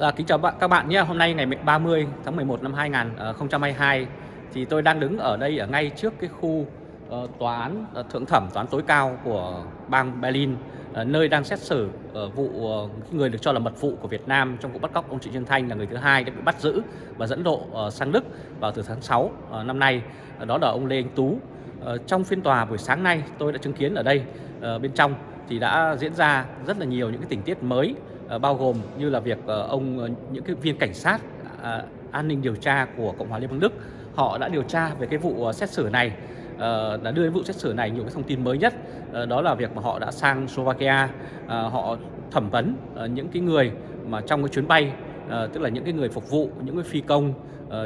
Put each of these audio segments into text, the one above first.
À, kính chào bạn các bạn nhé. Hôm nay ngày 30 tháng 11 năm 2022 ờ, thì tôi đang đứng ở đây ở ngay trước cái khu uh, tòa án uh, thượng thẩm tòa án tối cao của bang Berlin uh, nơi đang xét xử uh, vụ uh, người được cho là mật vụ của Việt Nam trong vụ bắt cóc ông Trịnh Xuân Thanh là người thứ hai đã bị bắt giữ và dẫn độ uh, sang Đức vào từ tháng 6 uh, năm nay. Uh, đó là ông Lê Anh Tú. Uh, trong phiên tòa buổi sáng nay tôi đã chứng kiến ở đây uh, bên trong thì đã diễn ra rất là nhiều những cái tình tiết mới Ờ, bao gồm như là việc ờ, ông ờ, những cái viên cảnh sát à, an ninh điều tra của Cộng hòa Liên bang Đức, họ đã điều tra về cái vụ xét xử này đã đưa đến vụ xét xử này nhiều cái thông tin mới nhất đó là việc mà họ đã sang Slovakia họ thẩm vấn những cái người mà trong cái chuyến bay tức là những cái người phục vụ, những cái phi công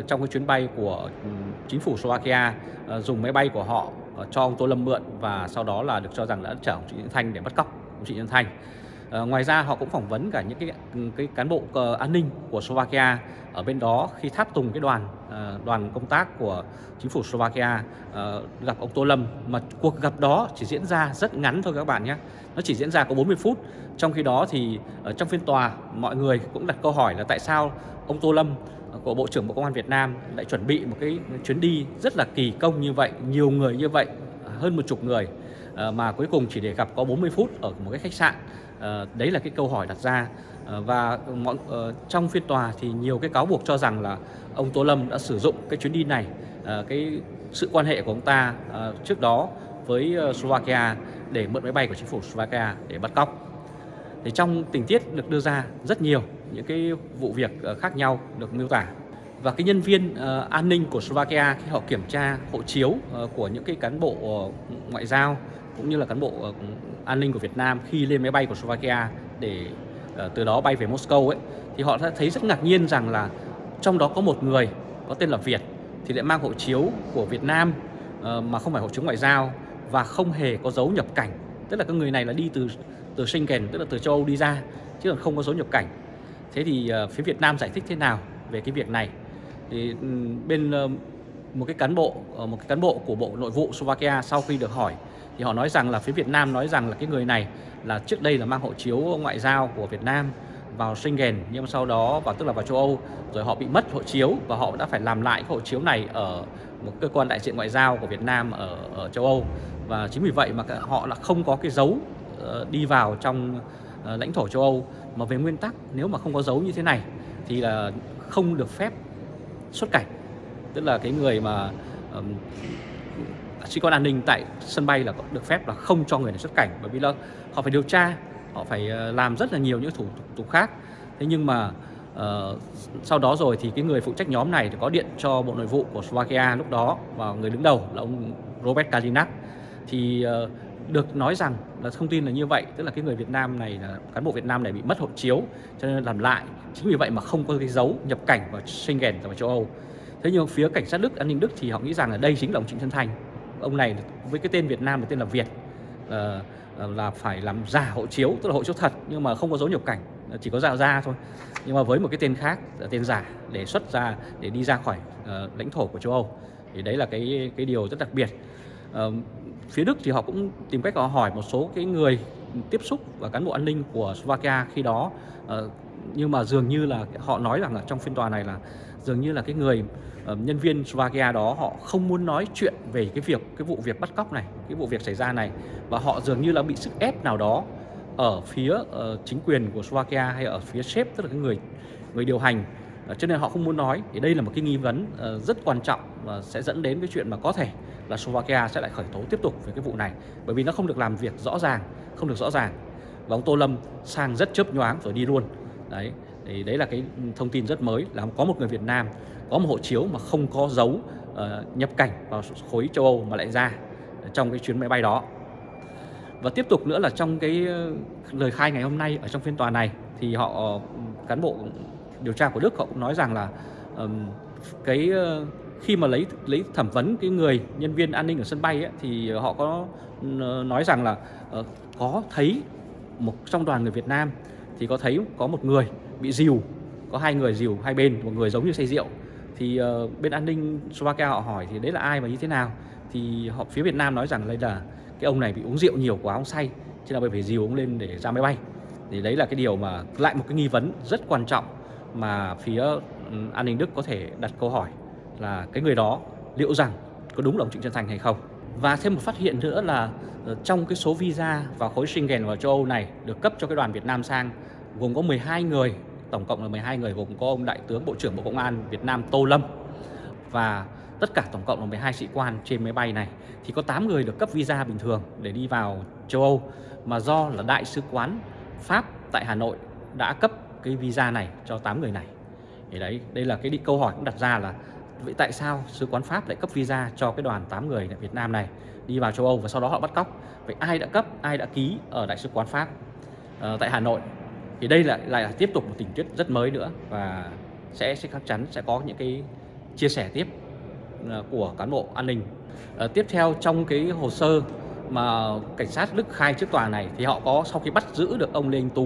trong cái chuyến bay của ừ, chính phủ Slovakia dùng máy bay của họ cho ông Tô Lâm mượn và sau đó là được cho rằng đã chở ông Trịnh Thanh để bắt cóc ông Trịnh Thanh. À, ngoài ra họ cũng phỏng vấn cả những cái cái cán bộ uh, an ninh của Slovakia ở bên đó khi tháp tùng cái đoàn uh, đoàn công tác của chính phủ Slovakia. Uh, gặp ông Tô Lâm mà cuộc gặp đó chỉ diễn ra rất ngắn thôi các bạn nhé. Nó chỉ diễn ra có 40 phút. Trong khi đó thì ở trong phiên tòa mọi người cũng đặt câu hỏi là tại sao ông Tô Lâm của Bộ trưởng Bộ Công an Việt Nam lại chuẩn bị một cái chuyến đi rất là kỳ công như vậy nhiều người như vậy hơn một chục người mà cuối cùng chỉ để gặp có 40 phút ở một cái khách sạn. Ờ, đấy là cái câu hỏi đặt ra. Ờ, và mọi, ờ, trong phiên tòa thì nhiều cái cáo buộc cho rằng là ông Tô Lâm đã sử dụng cái chuyến đi này cái sự quan hệ của ông ta trước đó với Slovakia để mượn máy bay của chính phủ Slovakia để bắt cóc. Thì trong tình tiết được đưa ra rất nhiều những cái vụ việc khác nhau được miêu tả. Và cái nhân viên uh, an ninh của Slovakia khi họ kiểm tra hộ chiếu uh, của những cái cán bộ uh, ngoại giao cũng như là cán bộ uh, an ninh của Việt Nam khi lên máy bay của Slovakia để uh, từ đó bay về Moscow ấy thì họ đã thấy rất ngạc nhiên rằng là trong đó có một người có tên là Việt thì lại mang hộ chiếu của Việt Nam uh, mà không phải hộ chiếu ngoại giao và không hề có dấu nhập cảnh. Tức là cái người này là đi từ từ Schengen tức là từ châu Âu đi ra chứ còn không có dấu nhập cảnh. Thế thì uh, phía Việt Nam giải thích thế nào về cái việc này? Thì bên uh, một cái cán bộ một cái cán bộ của bộ nội vụ Slovakia sau khi được hỏi thì họ nói rằng là phía Việt Nam nói rằng là cái người này là trước đây là mang hộ chiếu ngoại giao của Việt Nam vào Schengen nhưng sau đó và tức là vào châu Âu rồi họ bị mất hộ chiếu và họ đã phải làm lại cái hộ chiếu này ở một cơ quan đại diện ngoại giao của Việt Nam ở, ở châu Âu. Và chính vì vậy mà họ là không có cái dấu ờ, đi vào trong ờ, lãnh thổ châu Âu. Mà về nguyên tắc nếu mà không có dấu như thế này thì là không được phép xuất cảnh. Tức là cái người mà um, sĩ quan an ninh tại sân bay là được phép là không cho người này xuất cảnh bởi vì là họ phải điều tra họ phải ờ, làm rất là nhiều những thủ tục khác. Thế nhưng mà uh, sau đó rồi thì cái người phụ trách nhóm này thì có điện cho bộ nội vụ của Slovakia lúc đó và người đứng đầu là ông Robert Kalinak. Thì uh, được nói rằng là thông tin là như vậy tức là cái người Việt Nam này là cán bộ Việt Nam này bị mất hộ chiếu cho nên làm lại. Chính vì vậy mà không có cái dấu nhập cảnh vào Schengen và châu Âu. Thế nhưng phía cảnh sát Đức an ninh Đức thì họ nghĩ rằng là đây chính là ông Trịnh Xuân Thành ông này với cái tên Việt Nam là tên là Việt là, là phải làm giả hộ chiếu tức là hộ chiếu thật nhưng mà không có dấu nhập cảnh chỉ có dạo ra thôi. Nhưng mà với một cái tên khác là tên giả để xuất ra để đi ra khỏi uh, lãnh thổ của châu Âu. Thì đấy là cái cái điều rất đặc biệt. Uh, phía Đức thì họ cũng tìm cách họ hỏi một số cái người tiếp xúc và cán bộ an ninh của Slovakia khi đó uh, nhưng mà dường như là họ nói rằng là trong phiên tòa này là dường như là cái người uh, nhân viên Slovakia đó họ không muốn nói chuyện về cái việc cái vụ việc bắt cóc này cái vụ việc xảy ra này. Và họ dường như là bị sức ép nào đó ở phía uh, chính quyền của Slovakia hay ở phía sếp tức là cái người người điều hành. Uh, cho nên họ không muốn nói. Thì đây là một cái nghi vấn uh, rất quan trọng và sẽ dẫn đến cái chuyện mà có thể là Slovakia sẽ lại khởi tố tiếp tục về cái vụ này. Bởi vì nó không được làm việc rõ ràng không được rõ ràng. Và ông Tô Lâm sang rất chớp nhoáng rồi đi luôn đấy thì đấy là cái thông tin rất mới là có một người Việt Nam có một hộ chiếu mà không có dấu uh, nhập cảnh vào khối châu Âu mà lại ra ờ, trong cái chuyến máy bay đó. Và tiếp tục nữa là trong cái ờ, lời khai ngày hôm nay ở trong phiên tòa này thì họ cán bộ điều tra của Đức họ cũng nói rằng là um, cái uh, khi mà lấy lấy thẩm vấn cái người nhân viên an ninh ở sân bay ấy, thì họ có nói rằng là uh, có thấy một trong đoàn người Việt Nam thì có thấy có một người bị dìu có hai người dìu hai bên một người giống như say rượu. Thì uh, bên an ninh Slovakia họ hỏi thì đấy là ai và như thế nào? Thì họ phía Việt Nam nói rằng đây là cái ông này bị uống rượu nhiều quá ông say cho nên phải dìu ông lên để ra máy bay. Thì đấy là cái điều mà lại một cái nghi vấn rất quan trọng mà phía ừ, an ninh Đức có thể đặt câu hỏi là cái người đó liệu rằng có đúng là ông Trịnh Xuân Thành hay không. Và thêm một phát hiện nữa là ờ, trong cái số visa vào khối Schengen và châu Âu này được cấp cho cái đoàn Việt Nam sang gồm có 12 người, tổng cộng là 12 người gồm có ông Đại tướng Bộ trưởng Bộ Công an Việt Nam Tô Lâm và tất cả tổng cộng là 12 sĩ quan trên máy bay này thì có 8 người được cấp visa bình thường để đi vào châu Âu mà do là Đại sứ quán Pháp tại Hà Nội đã cấp cái visa này cho 8 người này. Thì đấy, đây là cái câu hỏi cũng đặt ra là vậy tại sao sứ quán Pháp lại cấp visa cho cái đoàn 8 người tại Việt Nam này đi vào châu Âu và sau đó họ bắt cóc? Vậy ai đã cấp, ai đã ký ở đại sứ quán Pháp uh, tại Hà Nội? Thì đây lại lại là tiếp tục một tình tiết rất mới nữa và sẽ sẽ chắc chắn sẽ có những cái chia sẻ tiếp ờ, của cán bộ an ninh. Uh, tiếp theo trong cái hồ sơ mà cảnh sát Đức khai trước tòa này thì họ có sau khi bắt giữ được ông Lê Anh Tú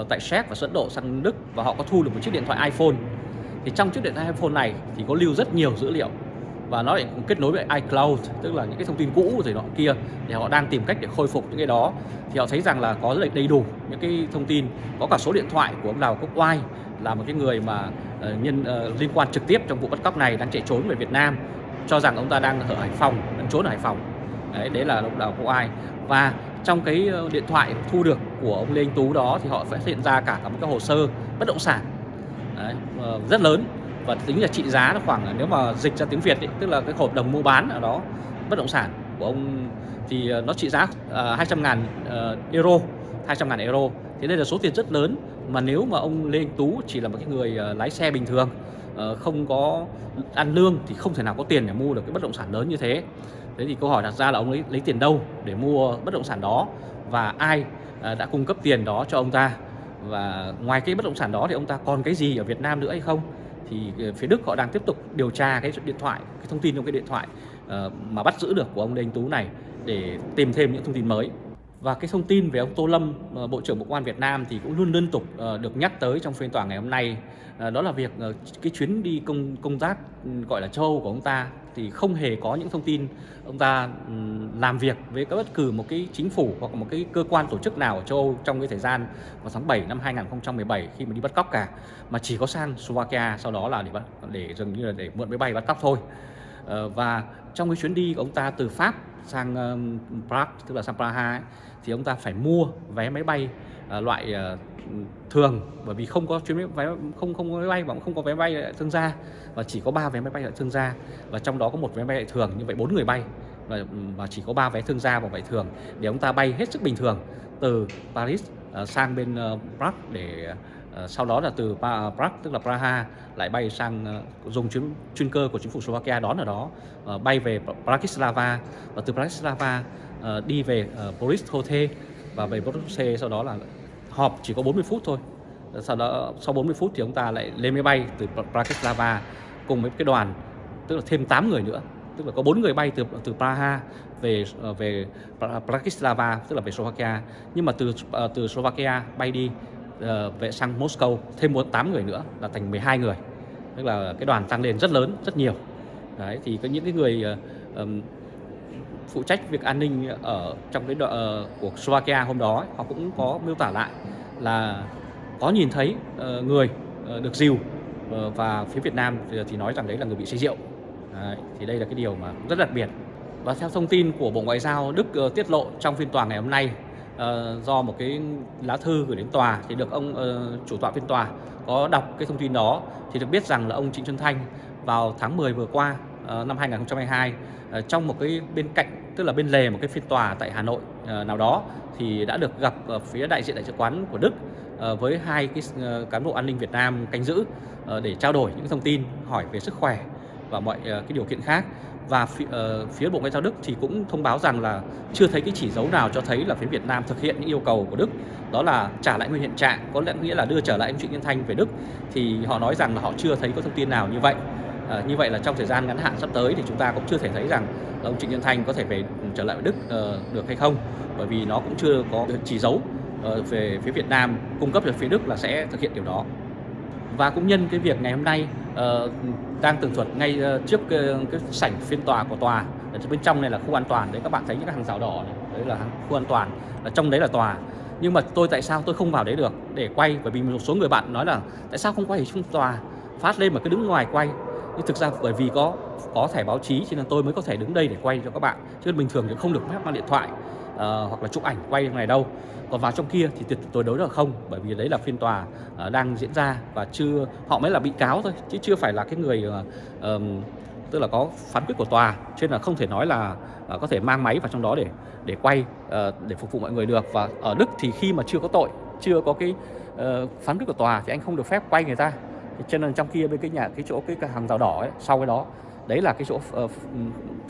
uh, tại Séc và dẫn độ sang Đức và họ có thu được một chiếc điện thoại iPhone thì trong chiếc điện thoại iPhone này thì có lưu rất nhiều dữ liệu. Và nó lại kết nối với iCloud tức là những cái thông tin cũ rồi nọ kia thì họ đang tìm cách để khôi phục những cái đó. Thì họ thấy rằng là có rất là đầy đủ những cái thông tin. Có cả số điện thoại của ông Đào Quốc Oai là một cái người mà uh, nhân uh, liên quan trực tiếp trong vụ bắt cóc này đang chạy trốn về Việt Nam cho rằng ông ta đang ở Hải Phòng đang trốn ở Hải Phòng. Đấy, đấy là ông Đào Quốc Oai. Và trong cái ờ, điện thoại thu được của ông Lê Anh Tú đó thì họ phát hiện ra cả, cả một cái hồ sơ bất động sản. Đấy, ờ, rất lớn. Và tính là trị giá nó khoảng nếu mà dịch ra tiếng Việt ấy, tức là cái hợp đồng mua bán ở đó bất động sản của ông thì ờ, nó trị giá ờ, uh, 200 ngàn uh, euro 200 ngàn euro. Thế đây là số tiền rất lớn mà nếu mà ông Lê Anh Tú chỉ là một cái người uh, lái xe bình thường uh, không có ăn lương thì không thể nào có tiền để mua được cái bất động sản lớn như thế. Thế thì câu hỏi đặt ra là ông lấy lấy tiền đâu để mua bất động sản đó? Và ai uh, đã cung cấp tiền đó cho ông ta? Và ngoài cái bất động sản đó thì ông ta còn cái gì ở Việt Nam nữa hay không? Thì ờ, phía Đức họ đang tiếp tục điều tra cái điện thoại cái thông tin trong cái điện thoại uh, mà bắt giữ được của ông Lê Anh Tú này để tìm thêm những thông tin mới. Và cái thông tin về ông Tô Lâm uh, Bộ trưởng Bộ Công an Việt Nam thì cũng luôn liên tục uh, được nhắc tới trong phiên tòa ngày hôm nay. Uh, đó là việc uh, cái chuyến đi công công tác ừ, gọi là châu của ông ta thì không hề có những thông tin ông ta ừ, làm việc với các bất cứ một cái chính phủ hoặc một cái cơ quan tổ chức nào ở châu Âu trong cái thời gian vào tháng 7 năm 2017 khi mà đi bắt cóc cả mà chỉ có sang Slovakia sau đó là để bắt để dường như là để mượn máy bay bắt cóc thôi. Ờ, và trong cái chuyến đi của ông ta từ Pháp sang Prague tức là sang Praha ấy, thì ông ta phải mua vé máy bay ờ, loại ờ, thường bởi vì không có chuyến vé không không có máy bay và cũng không có vé bay thương gia. Và chỉ có ba vé máy bay lại thương gia. Và trong đó có một vé máy bay lại thường như vậy bốn người bay. Và, và chỉ có ba vé thương gia và vậy thường. Để ông ta bay hết sức bình thường từ Paris uh, sang bên uh, Prague để uh, sau đó là từ Prague tức là Praha lại bay sang uh, dùng chuyến chuyên cơ của chính phủ Slovakia đón ở đó. Uh, bay về Bratislava. Và từ Bratislava uh, đi về uh, Boris Hotel và về Boris sau đó là họp chỉ có 40 phút thôi. Sau đó sau 40 phút thì ông ta lại lên máy bay từ Bratislava cùng với cái đoàn tức là thêm 8 người nữa. Tức là có bốn người bay từ từ Praha về ờ, về Bratislava tức là về Slovakia. Nhưng mà từ ờ, từ Slovakia bay đi uh, về sang Moscow thêm một tám người nữa là thành 12 người. Tức là cái đoàn tăng lên rất lớn rất nhiều. Đấy thì có những cái người uh, um, phụ trách việc an ninh ở trong cái đoạn ờ, của Slovakia hôm đó họ cũng có miêu tả lại là có nhìn thấy ờ, người ờ, được dìu và phía Việt Nam thì, nói rằng đấy là người bị say rượu. Đấy, thì đây là cái điều mà rất đặc biệt. Và theo thông tin của Bộ Ngoại giao Đức tiết lộ trong phiên tòa ngày hôm nay do một cái lá thư gửi đến tòa thì được ông chủ tọa phiên tòa có đọc cái thông tin đó thì được biết rằng là ông Trịnh Xuân Thanh vào tháng 10 vừa qua năm 2022 trong một cái bên cạnh tức là bên lề một cái phiên tòa tại Hà Nội ờ, nào đó thì đã được gặp ở phía đại diện đại sứ quán của Đức ờ, với hai cái ờ, cán bộ an ninh Việt Nam canh giữ để trao đổi những thông tin hỏi về sức khỏe và mọi cái điều kiện khác. Và phía, uh, phía Bộ Ngoại giao Đức thì cũng thông báo rằng là chưa thấy cái chỉ dấu nào cho thấy là phía Việt Nam thực hiện những yêu cầu của Đức. Đó là trả lại nguyên hiện trạng có lẽ nghĩa là đưa trở lại anh Trịnh Nhân Thanh về Đức. Thì họ nói rằng là họ chưa thấy có thông tin nào như vậy. À, như vậy là trong thời gian ngắn hạn sắp tới thì chúng ta cũng chưa thể thấy rằng ông Trịnh Nhân Thanh có thể về trở lại Đức uh, được hay không. Bởi vì nó cũng chưa có chỉ dấu uh, về phía Việt Nam cung cấp cho phía Đức là sẽ thực hiện điều đó. Và cũng nhân cái việc ngày hôm nay uh, đang tường thuật ngay uh, trước cái, cái sảnh phiên tòa của tòa. Ở bên trong này là khu an toàn đấy các bạn thấy những cái hàng rào đỏ này đấy là khu an toàn ở trong đấy là tòa. Nhưng mà tôi tại sao tôi không vào đấy được? Để quay bởi vì một số người bạn nói là tại sao không quay ở trong tòa? Phát lên mà cứ đứng ngoài quay nhưng thực ra bởi vì có có thẻ báo chí cho nên tôi mới có thể đứng đây để quay cho các bạn. Chứ bình thường thì không được phép mang điện thoại uh, hoặc là chụp ảnh quay trong này đâu. Còn vào trong kia thì tuyệt đối đối là không bởi vì đấy là phiên tòa uh, đang diễn ra và chưa họ mới là bị cáo thôi chứ chưa phải là cái người uh, um, tức là có phán quyết của tòa. Cho nên là không thể nói là uh, có thể mang máy vào trong đó để để quay uh, để phục vụ mọi người được. Và ở Đức thì khi mà chưa có tội chưa có cái uh, phán quyết của tòa thì anh không được phép quay người ta cho nên trong kia bên cái nhà cái chỗ cái hàng rào đỏ ấy, sau cái đó đấy là cái chỗ uh,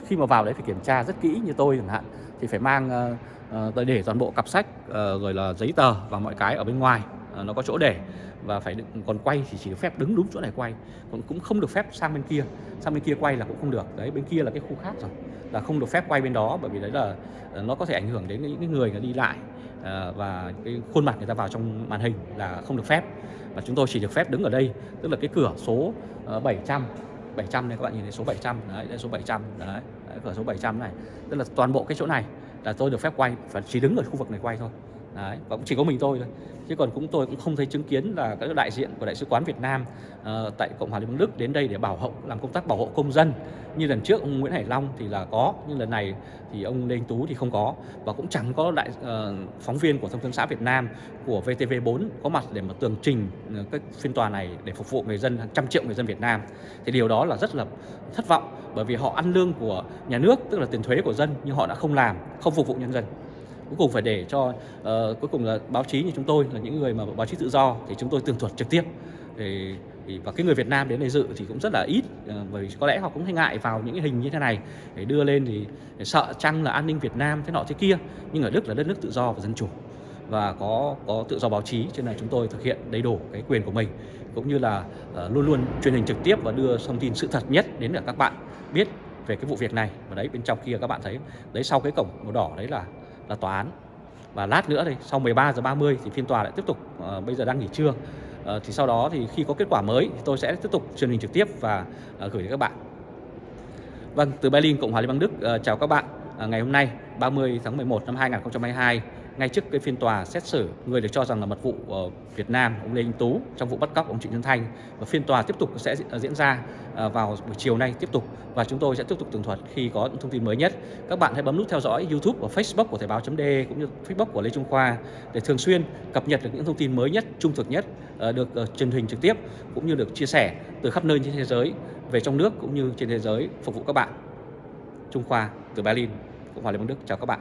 khi mà vào đấy phải kiểm tra rất kỹ như tôi chẳng hạn. Thì phải mang uh, uh, để toàn bộ cặp sách uh, rồi là giấy tờ và mọi cái ở bên ngoài uh, nó có chỗ để. Và phải đựng, còn quay thì chỉ được phép đứng đúng chỗ này quay còn cũng không được phép sang bên kia. Sang bên kia quay là cũng không được. Đấy bên kia là cái khu khác rồi là không được phép quay bên đó bởi vì đấy là nó có thể ảnh hưởng đến những người đi lại. Ờ, và cái khuôn mặt người ta vào trong màn hình là không được phép. Và chúng tôi chỉ được phép đứng ở đây tức là cái cửa số 700 700 này các bạn nhìn thấy số 700 đấy đây số 700 đấy, đấy cửa số 700 này. Tức là toàn bộ cái chỗ này là tôi được phép quay và chỉ đứng ở khu vực này quay thôi. Đấy, và cũng chỉ có mình tôi thôi. Chứ còn cũng tôi cũng không thấy chứng kiến là các đại diện của đại sứ quán Việt Nam uh, tại Cộng hòa Liên bang Đức đến đây để bảo hộ làm công tác bảo hộ công dân. Như lần trước ông Nguyễn Hải Long thì là có nhưng lần này thì ông Lê Anh Tú thì không có. Và cũng chẳng có đại uh, phóng viên của thông tấn xã Việt Nam của VTV4 có mặt để mà tường trình uh, các phiên tòa này để phục vụ người dân hàng trăm triệu người dân Việt Nam. Thì điều đó là rất là thất vọng bởi vì họ ăn lương của nhà nước tức là tiền thuế của dân nhưng họ đã không làm không phục vụ nhân dân cuối cùng phải để cho uh, cuối cùng là báo chí như chúng tôi là những người mà báo chí tự do thì chúng tôi tường thuật trực tiếp. Thì, và cái người Việt Nam đến đây dự thì cũng rất là ít ờ, bởi vì có lẽ họ cũng hay ngại vào những cái hình như thế này để đưa lên thì sợ chăng là an ninh Việt Nam thế nọ thế kia. Nhưng ở Đức là đất nước tự do và dân chủ và có có tự do báo chí cho nên là chúng tôi thực hiện đầy đủ cái quyền của mình. Cũng như là uh, luôn luôn truyền hình trực tiếp và đưa thông tin sự thật nhất đến để các bạn biết về cái vụ việc này. Và đấy bên trong kia các bạn thấy đấy sau cái cổng màu đỏ đấy là là tòa án. Và lát nữa thì sau 13 giờ 30 thì phiên tòa lại tiếp tục à, bây giờ đang nghỉ trưa. À, thì sau đó thì khi có kết quả mới thì tôi sẽ tiếp tục truyền hình trực tiếp và à, gửi đến các bạn. Vâng từ Berlin Cộng hòa Liên bang Đức à, chào các bạn à, ngày hôm nay 30 tháng 11 năm 2022 ngay trước cái phiên tòa xét xử, người được cho rằng là mật vụ ở Việt Nam, ông Lê Anh Tú, trong vụ bắt cóc ông Trịnh Xuân Thanh. Và phiên tòa tiếp tục sẽ diễn ra à, vào buổi chiều nay tiếp tục. Và chúng tôi sẽ tiếp tục tường thuật khi có những thông tin mới nhất. Các bạn hãy bấm nút theo dõi YouTube và Facebook của Thời báo.de cũng như Facebook của Lê Trung Khoa để thường xuyên cập nhật được những thông tin mới nhất, trung thực nhất à, được à, truyền hình trực tiếp, cũng như được chia sẻ từ khắp nơi trên thế giới, về trong nước cũng như trên thế giới, phục vụ các bạn. Trung Khoa từ Berlin, Cộng hòa Liên bang Đức, chào các bạn.